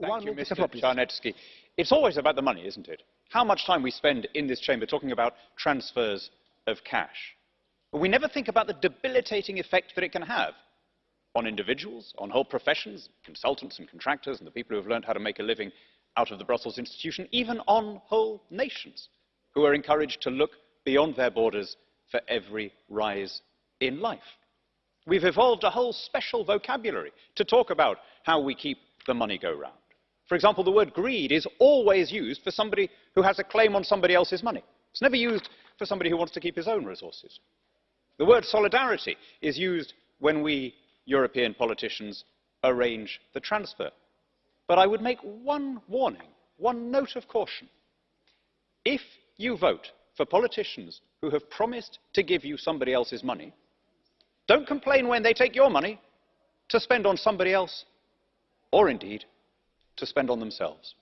Thank you, Mr. Mr. Czarnecki. It's always about the money, isn't it? How much time we spend in this chamber talking about transfers of cash. But we never think about the debilitating effect that it can have on individuals, on whole professions, consultants and contractors, and the people who have learned how to make a living out of the Brussels institution, even on whole nations who are encouraged to look beyond their borders for every rise in life. We've evolved a whole special vocabulary to talk about how we keep the money go round. For example, the word greed is always used for somebody who has a claim on somebody else's money. It's never used for somebody who wants to keep his own resources. The word solidarity is used when we European politicians arrange the transfer. But I would make one warning, one note of caution. If you vote for politicians who have promised to give you somebody else's money, don't complain when they take your money to spend on somebody else, or indeed to spend on themselves.